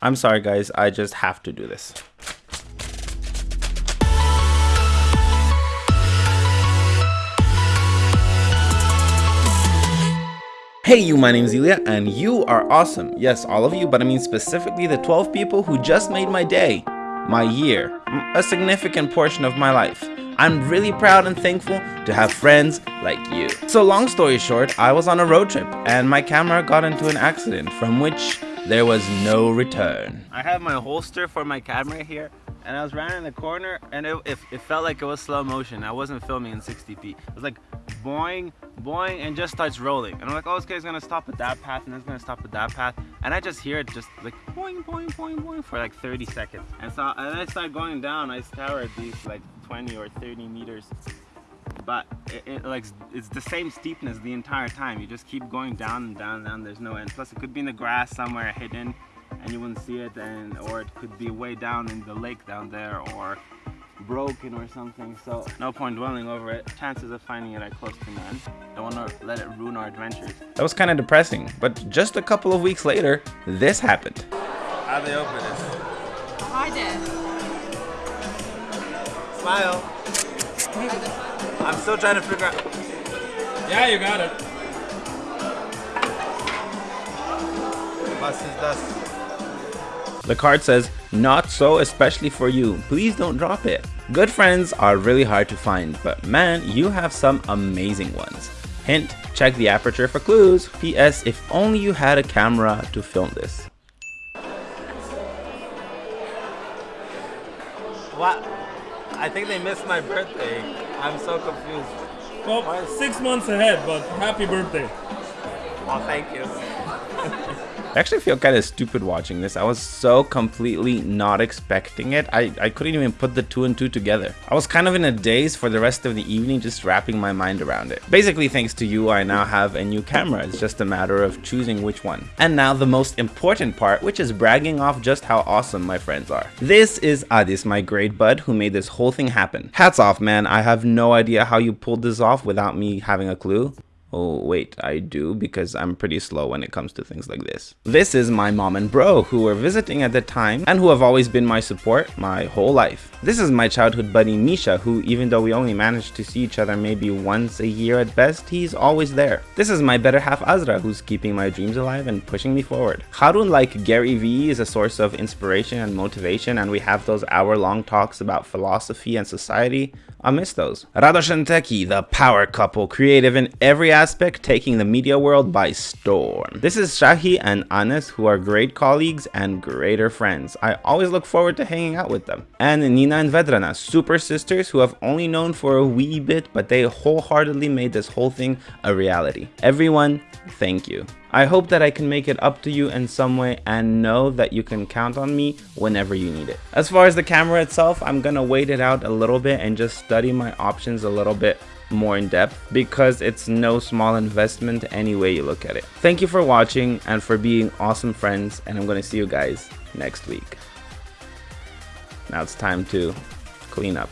I'm sorry guys, I just have to do this. Hey you, my name is Ilya and you are awesome. Yes, all of you, but I mean specifically the 12 people who just made my day, my year, a significant portion of my life. I'm really proud and thankful to have friends like you. So long story short, I was on a road trip and my camera got into an accident from which there was no return. I have my holster for my camera here and I was running in the corner and it, it, it, felt like it was slow motion. I wasn't filming in 60p. It was like boing, boing, and just starts rolling. And I'm like, oh, this guy's gonna stop at that path and it's gonna stop at that path. And I just hear it just like boing, boing, boing, boing for like 30 seconds. And so and I started going down. I scoured these like 20 or 30 meters but it, it, like it's the same steepness the entire time. You just keep going down and down and down there's no end. Plus it could be in the grass somewhere hidden and you wouldn't see it and or it could be way down in the lake down there or broken or something. So no point dwelling over it. Chances of finding it are close to none. Don't want to let it ruin our adventures. That was kind of depressing but just a couple of weeks later this happened. How they open this I did smile I'm still trying to figure out yeah you got it was ist das the card says, not so especially for you, please don't drop it. Good friends are really hard to find, but man, you have some amazing ones. Hint, check the aperture for clues. P.S. If only you had a camera to film this. What? I think they missed my birthday. I'm so confused. Well, six months ahead, but happy birthday. Well, thank you. I actually feel kind of stupid watching this. I was so completely not expecting it. I, I couldn't even put the two and two together. I was kind of in a daze for the rest of the evening just wrapping my mind around it. Basically thanks to you I now have a new camera. It's just a matter of choosing which one. And now the most important part which is bragging off just how awesome my friends are. This is Adis, my great bud who made this whole thing happen. Hats off man, I have no idea how you pulled this off without me having a clue. Oh wait, I do because I'm pretty slow when it comes to things like this. This is my mom and bro who were visiting at the time and who have always been my support my whole life. This is my childhood buddy Misha who even though we only managed to see each other maybe once a year at best, he's always there. This is my better half Azra who's keeping my dreams alive and pushing me forward. Harun like Gary Vee is a source of inspiration and motivation and we have those hour long talks about philosophy and society. I miss those. Radosh and Teki, the power couple, creative in every aspect, taking the media world by storm. This is Shahi and Anes, who are great colleagues and greater friends. I always look forward to hanging out with them. And Nina and Vedrana, super sisters who have only known for a wee bit, but they wholeheartedly made this whole thing a reality. Everyone, thank you. I hope that I can make it up to you in some way and know that you can count on me whenever you need it. As far as the camera itself, I'm gonna wait it out a little bit and just study my options a little bit more in depth because it's no small investment any way you look at it. Thank you for watching and for being awesome friends and I'm gonna see you guys next week. Now it's time to clean up.